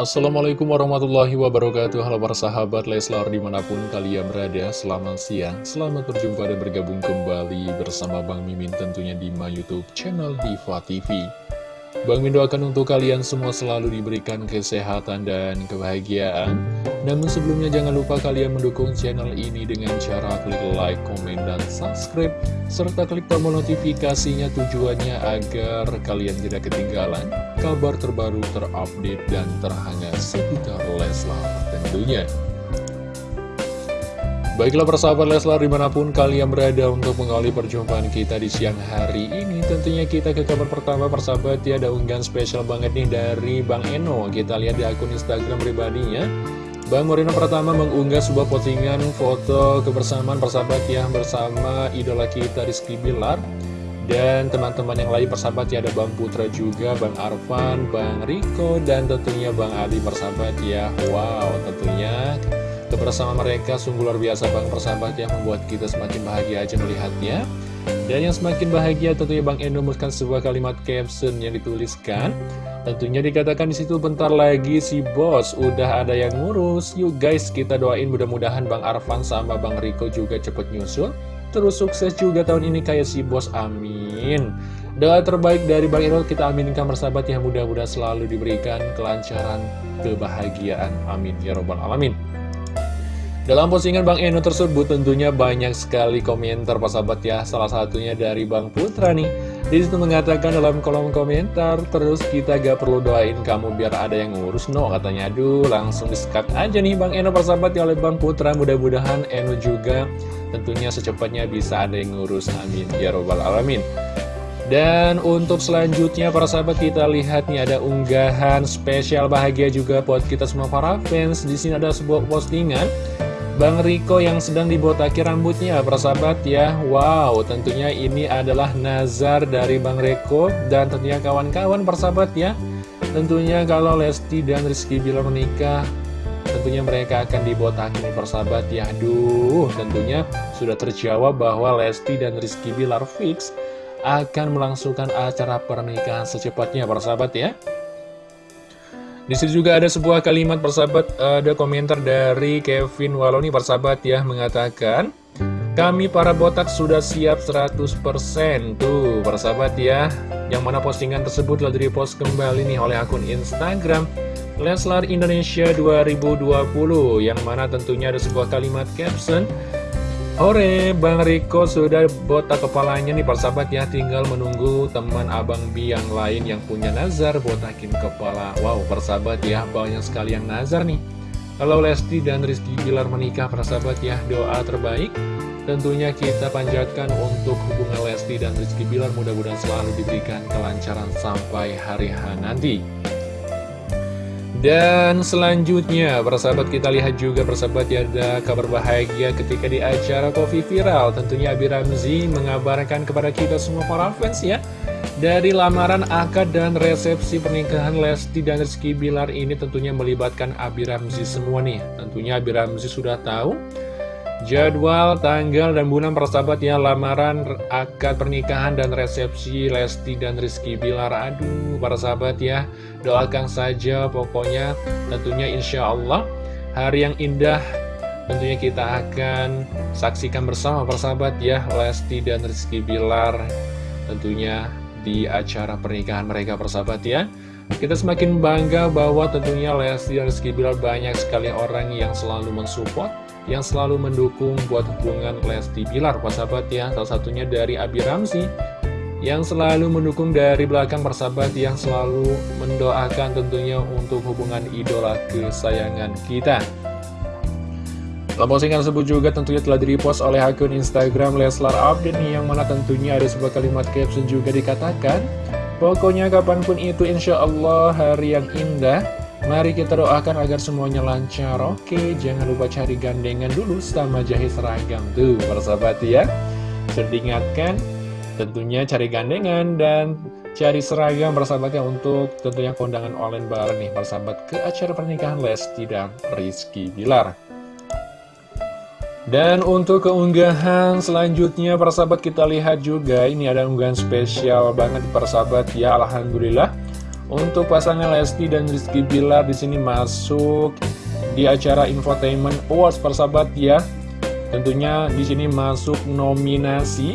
Assalamualaikum warahmatullahi wabarakatuh. Halo para sahabat Leslar di mana pun kalian berada Selamat siang, selamat berjumpa dan bergabung kembali bersama Bang Mimin tentunya di my youtube channel Diva TV Bang Min doakan untuk kalian semua selalu diberikan kesehatan dan kebahagiaan. Namun sebelumnya jangan lupa kalian mendukung channel ini dengan cara klik like, komen, dan subscribe Serta klik tombol notifikasinya tujuannya agar kalian tidak ketinggalan kabar terbaru terupdate dan terhangat seputar Leslar tentunya. Baiklah persahabat Leslar di mana pun kalian berada untuk mengawali perjumpaan kita di siang hari ini Tentunya kita ke kabar pertama persahabat ya ada unggahan spesial banget nih dari Bang Eno. Kita lihat di akun Instagram pribadinya. Bang Moreno pertama mengunggah sebuah postingan foto kebersamaan persahabat ya bersama idola kita Rizky Bilar dan teman-teman yang lain persahabat ya ada Bang Putra juga, Bang Arfan, Bang Riko, dan tentunya Bang Adi persahabat ya. Wow tentunya Kebersamaan mereka sungguh luar biasa Bang persahabat yang membuat kita semakin bahagia aja melihatnya. Dan yang semakin bahagia tentunya Bang Endo menuliskan sebuah kalimat caption yang dituliskan. Tentunya dikatakan di situ bentar lagi si bos udah ada yang ngurus. Yuk guys kita doain mudah-mudahan Bang Arfan sama Bang Riko juga cepet nyusul Terus sukses juga tahun ini kayak si bos amin. Doa terbaik dari Bang Endo kita aminkan persahabat yang mudah-mudahan selalu diberikan kelancaran kebahagiaan. Amin. Ya robbal alamin. Dalam postingan Bang Eno tersebut tentunya banyak sekali komentar sahabat ya. Salah satunya dari Bang Putra nih Di situ mengatakan dalam kolom komentar Terus kita gak perlu doain kamu biar ada yang ngurus no Katanya. Aduh langsung disekat aja nih Bang Eno persahabat ya oleh Bang Putra. Mudah-mudahan Eno juga tentunya secepatnya bisa ada yang ngurus. Amin. Ya robbal alamin. Dan untuk selanjutnya para sahabat kita lihat nih ada unggahan spesial bahagia juga buat kita semua para fans. Di sini ada sebuah postingan Bang Riko yang sedang dibotaki rambutnya persahabat ya. Wow tentunya ini adalah nazar dari Bang Riko dan tentunya kawan-kawan persahabat ya. Tentunya kalau Lesti dan Rizky Bilar menikah Tentunya mereka akan dibotaki nih persahabat ya. Aduh tentunya sudah terjawab bahwa Lesti dan Rizky Bilar fix Akan melangsungkan acara pernikahan secepatnya persahabat ya di situ juga ada sebuah kalimat persahabat, ada komentar dari Kevin Waloni persahabat ya, mengatakan Kami para botak sudah siap 100% Tuh persahabat ya. Yang mana postingan tersebut telah direpost kembali nih oleh akun Instagram Leslar Indonesia 2020 Yang mana tentunya ada sebuah kalimat caption Hore, Bang Riko sudah botak kepalanya nih persahabat ya. Tinggal menunggu teman Abang Bi yang lain yang punya nazar botakin kepala. Wow, persahabat ya, banyak sekali yang nazar nih. Kalau Lesti dan Rizky Bilar menikah persahabat ya Doa terbaik tentunya kita panjatkan untuk hubungan Lesti dan Rizky Bilar. Mudah-mudahan selalu diberikan kelancaran sampai hari H nanti dan selanjutnya, persahabat kita lihat juga persahabat ya ada kabar bahagia ketika di acara Coffee Viral. Tentunya Abi Ramzi mengabarkan kepada kita semua para fans ya. Dari lamaran akad dan resepsi pernikahan Lesti dan Rizky Bilar ini tentunya melibatkan Abi Ramzi semua nih. Tentunya Abi Ramzi sudah tahu Jadwal, tanggal, dan bulan persahabat ya Lamaran, akad pernikahan, dan resepsi Lesti dan Rizky Bilar Aduh, para sahabat ya Doakan saja pokoknya. Tentunya insya Allah Hari yang indah Tentunya kita akan saksikan bersama persahabat ya Lesti dan Rizky Bilar Tentunya di acara pernikahan mereka persahabat ya. Kita semakin bangga bahwa tentunya Lesti dan Rizky Bilar banyak sekali orang yang selalu mensupport yang selalu mendukung buat hubungan Lesti Bilar persahabat ya. Salah satunya dari Abi Ramzi yang selalu mendukung dari belakang persahabat yang selalu mendoakan tentunya untuk hubungan idola kesayangan kita. Dalam postingan tersebut juga tentunya telah di-repost oleh akun Instagram Leslar Update yang mana tentunya ada sebuah kalimat caption juga dikatakan Pokoknya kapan pun itu insya Allah hari yang indah. Mari kita doakan agar semuanya lancar. Oke, jangan lupa cari gandengan dulu sama jahit seragam Tuh, persahabat ya. Sudah diingatkan Tentunya cari gandengan dan cari seragam persahabat ya Untuk tentunya kondangan online bareng nih persahabat Ke acara pernikahan Lesti dan Rizky Bilar. Dan untuk keunggahan selanjutnya persahabat kita lihat juga ini ada unggahan spesial banget persahabat ya Alhamdulillah. Untuk pasangan Lesti dan Rizky Bilar di sini masuk di acara Infotainment Awards persahabat ya. Tentunya di sini masuk nominasi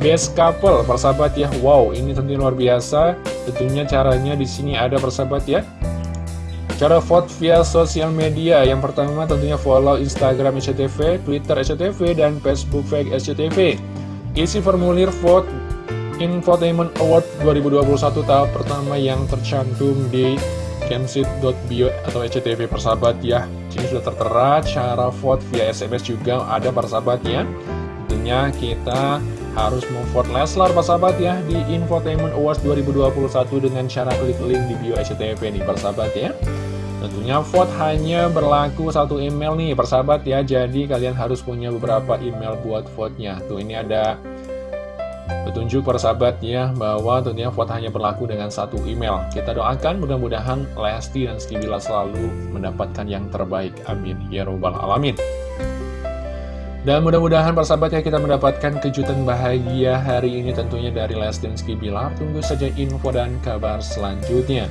Best Couple persahabat ya. Wow, ini tentunya luar biasa. Tentunya caranya di sini ada persahabat ya. Cara vote via sosial media Yang pertama tentunya follow Instagram SCTV, Twitter SCTV, dan Facebook Fake SCTV Isi formulir vote Infotainment Award 2021 tahap pertama yang tercantum di kensit.bio atau SCTV persahabat ya Ini sudah tertera cara vote via SMS juga ada persahabat ya Tentunya kita harus memvote Leslar persahabat ya di Infotainment Awards 2021 dengan cara klik link di bio SCTV nih persahabat ya. Tentunya vote hanya berlaku satu email nih persahabat ya. Jadi kalian harus punya beberapa email buat vote-nya. Tuh ini ada petunjuk persahabat ya Bahwa tentunya vote hanya berlaku dengan satu email. Kita doakan mudah-mudahan Lesti dan Skibila selalu mendapatkan yang terbaik. Amin. Ya Robbal Alamin dan mudah-mudahan persahabat ya kita mendapatkan kejutan bahagia hari ini tentunya dari Lesti dan Skibila Tunggu saja info dan kabar selanjutnya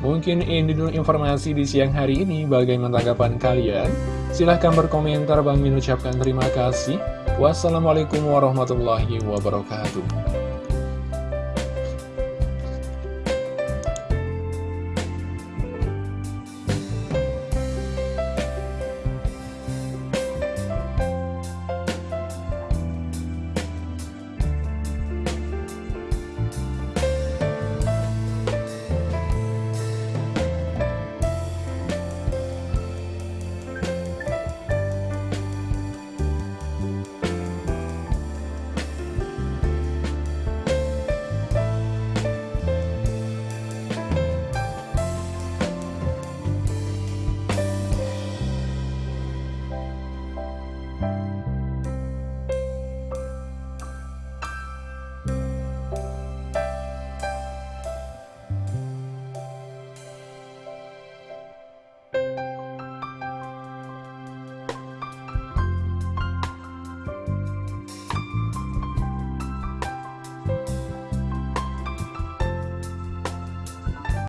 Mungkin ini dulu informasi di siang hari ini. Bagaimana tanggapan kalian? Silahkan berkomentar. Bang Min ucapkan terima kasih. Wassalamualaikum warahmatullahi wabarakatuh.